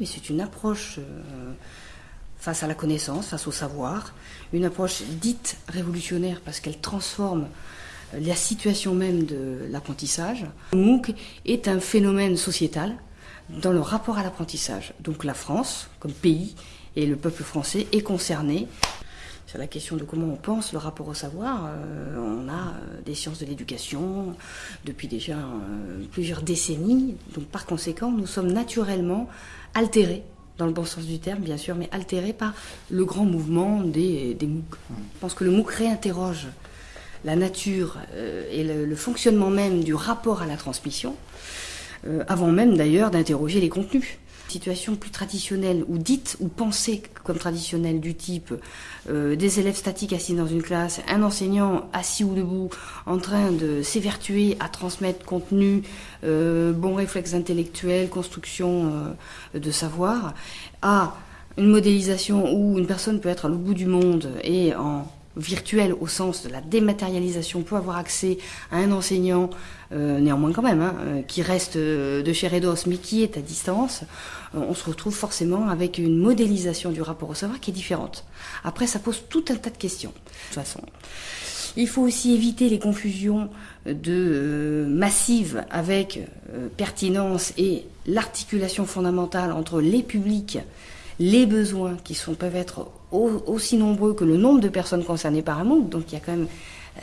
Mais c'est une approche face à la connaissance, face au savoir, une approche dite révolutionnaire parce qu'elle transforme la situation même de l'apprentissage. MOOC est un phénomène sociétal dans le rapport à l'apprentissage. Donc la France, comme pays, et le peuple français est concerné. Sur la question de comment on pense le rapport au savoir, euh, on a euh, des sciences de l'éducation depuis déjà euh, plusieurs décennies. Donc par conséquent, nous sommes naturellement altérés dans le bon sens du terme, bien sûr, mais altérés par le grand mouvement des, des MOOC. Je pense que le MOOC réinterroge la nature et le, fonctionnement même du rapport à la transmission, avant même d'ailleurs d'interroger les contenus. Situation plus traditionnelle ou dite ou pensée comme traditionnelle du type euh, des élèves statiques assis dans une classe, un enseignant assis ou debout en train de s'évertuer à transmettre contenu, bon réflexe intellectuel, construction de savoir, à une modélisation où une personne peut être à l'autre bout du monde et en virtuel au sens de la dématérialisation peut avoir accès à un enseignant, euh, néanmoins quand même, hein, euh, qui reste euh, de chair et d'os, mais qui est à distance, on se retrouve forcément avec une modélisation du rapport au savoir qui est différente. Après, ça pose tout un tas de questions. De toute façon, il faut aussi éviter les confusions de massives avec pertinence et l'articulation fondamentale entre les publics les besoins qui peuvent être aussi nombreux que le nombre de personnes concernées par un MOOC. Donc il y a quand même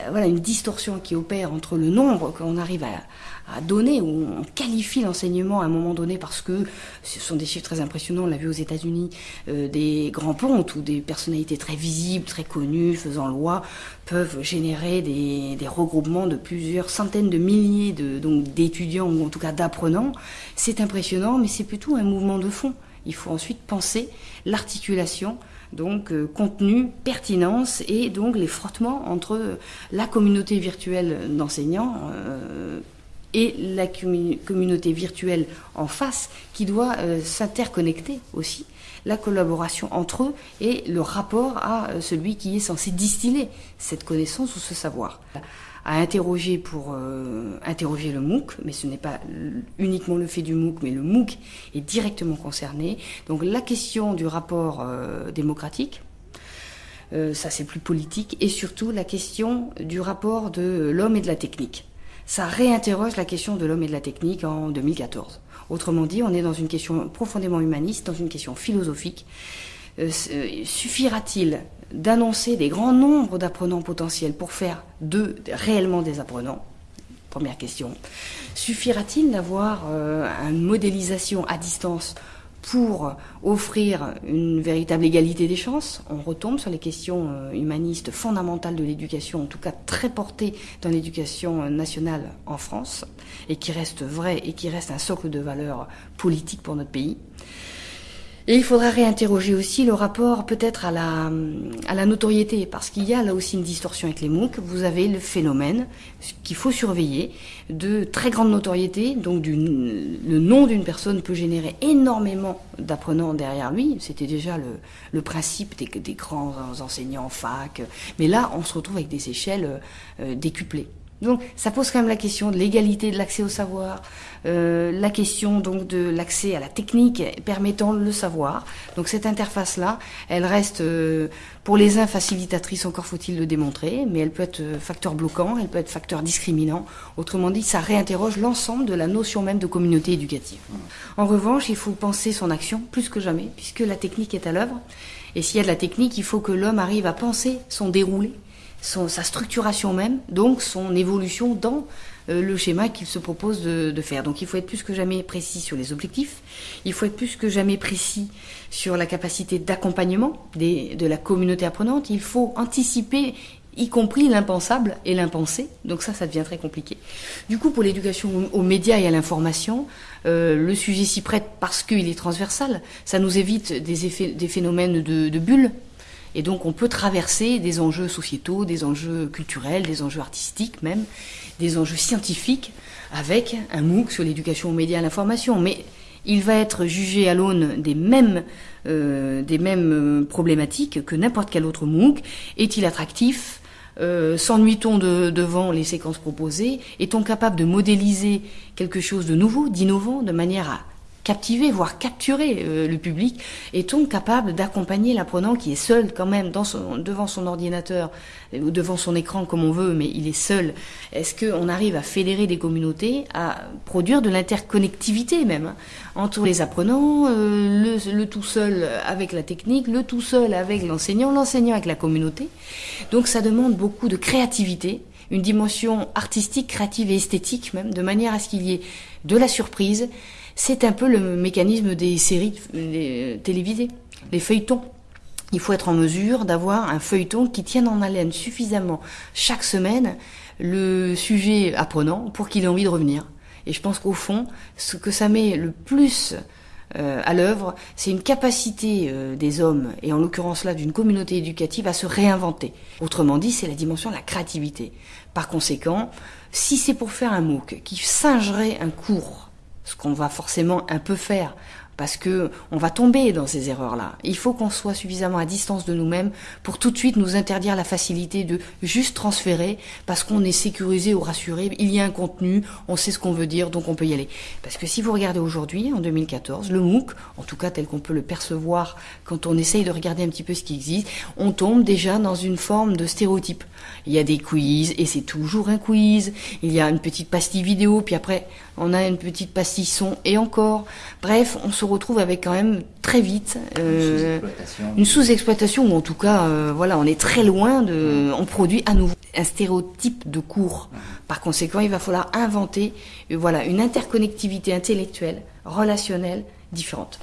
euh, voilà, une distorsion qui opère entre le nombre qu'on arrive à, donner, où on qualifie l'enseignement à un moment donné parce que ce sont des chiffres très impressionnants, on l'a vu aux États-Unis, euh, des grands pontes ou des personnalités très visibles, très connues, faisant loi, peuvent générer des, regroupements de plusieurs centaines de milliers de, d'étudiants ou en tout cas d'apprenants. C'est impressionnant, mais c'est plutôt un mouvement de fond. Il faut ensuite penser l'articulation, donc euh, contenu, pertinence et donc les frottements entre la communauté virtuelle d'enseignants euh, et la communauté virtuelle en face qui doit euh, s'interconnecter aussi la collaboration entre eux et le rapport à celui qui est censé distiller cette connaissance ou ce savoir à interroger pour euh, interroger le MOOC, mais ce n'est pas uniquement le fait du MOOC, mais le MOOC est directement concerné. Donc la question du rapport euh, démocratique, euh, ça c'est plus politique, et surtout la question du rapport de l'homme et de la technique. Ça réinterroge la question de l'homme et de la technique en 2014. Autrement dit, on est dans une question profondément humaniste, dans une question philosophique. Suffira-t-il d'annoncer des grands nombres d'apprenants potentiels pour faire d'eux réellement des apprenants? Première question. Suffira-t-il d'avoir euh, une modélisation à distance pour offrir une véritable égalité des chances? On retombe sur les questions euh, humanistes fondamentales de l'éducation, en tout cas très portées dans l'éducation nationale en France, et qui restent vraies et qui restent un socle de valeurs politiques pour notre pays. Et il faudra réinterroger aussi le rapport peut-être à la, à la notoriété, parce qu'il y a là aussi une distorsion avec les MOOC. Vous avez le phénomène qu'il faut surveiller de très grande notoriété, donc le nom d'une personne peut générer énormément d'apprenants derrière lui. C'était déjà le, le principe des, des, grands enseignants fac, mais là on se retrouve avec des échelles euh, décuplées. Donc ça pose quand même la question de l'égalité de l'accès au savoir, euh, la question donc de l'accès à la technique permettant le savoir. Donc cette interface-là, elle reste euh, pour les uns facilitatrice, encore faut-il le démontrer, mais elle peut être euh, facteur bloquant, elle peut être facteur discriminant. Autrement dit, ça réinterroge l'ensemble de la notion même de communauté éducative. En revanche, il faut penser son action plus que jamais, puisque la technique est à l'œuvre. Et s'il y a de la technique, il faut que l'homme arrive à penser son déroulé sa structuration même, donc son évolution dans euh, le schéma qu'il se propose de, faire. Donc il faut être plus que jamais précis sur les objectifs, il faut être plus que jamais précis sur la capacité d'accompagnement de la communauté apprenante, il faut anticiper y compris l'impensable et l'impensé. Donc ça, ça devient très compliqué. Du coup, pour l'éducation aux médias et à l'information, euh, le sujet s'y prête parce qu'il est transversal. Ça nous évite des, effets, des phénomènes de, de bulles et donc on peut traverser des enjeux sociétaux, des enjeux culturels, des enjeux artistiques même, des enjeux scientifiques avec un MOOC sur l'éducation aux médias et à l'information. Mais il va être jugé à l'aune des mêmes, euh, des mêmes euh, problématiques que n'importe quel autre MOOC. Est-il attractif? Euh, S'ennuie-t-on de, devant les séquences proposées? Est-on capable de modéliser quelque chose de nouveau, d'innovant, de manière à captiver, voire capturer euh, le public Est-on capable d'accompagner l'apprenant qui est seul quand même devant son ordinateur ou devant son écran comme on veut, mais il est seul. Est-ce qu'on arrive à fédérer des communautés, à produire de l'interconnectivité même hein, entre les apprenants, euh, le, tout seul avec la technique, le tout seul avec l'enseignant, l'enseignant avec la communauté? Donc ça demande beaucoup de créativité, une dimension artistique, créative et esthétique même, de manière à ce qu'il y ait de la surprise c'est un peu le mécanisme des séries télévisées, les feuilletons. Il faut être en mesure d'avoir un feuilleton qui tienne en haleine suffisamment chaque semaine le sujet apprenant pour qu'il ait envie de revenir. Et je pense qu'au fond, ce que ça met le plus euh, à l'œuvre, c'est une capacité euh, des hommes, et en l'occurrence là d'une communauté éducative, à se réinventer. Autrement dit, c'est la dimension de la créativité. Par conséquent, si c'est pour faire un MOOC qui singerait un cours ce qu'on va forcément un peu faire parce que on va tomber dans ces erreurs-là. Il faut qu'on soit suffisamment à distance de nous-mêmes pour tout de suite nous interdire la facilité de juste transférer parce qu'on est sécurisé ou rassuré. Il y a un contenu, on sait ce qu'on veut dire, donc on peut y aller. Parce que si vous regardez aujourd'hui, en 2014, le MOOC, en tout cas tel qu'on peut le percevoir quand on essaye de regarder un petit peu ce qui existe, on tombe déjà dans une forme de stéréotype. Il y a des quiz et c'est toujours un quiz. Il y a une petite pastille vidéo, puis après on a une petite pastille son et encore. Bref, retrouve avec quand même très vite euh, une sous-exploitation ou en tout cas, euh, voilà, on est très loin de, on produit à nouveau un stéréotype de cours. Par conséquent, il va falloir inventer, euh, voilà, une interconnectivité intellectuelle, relationnelle différente.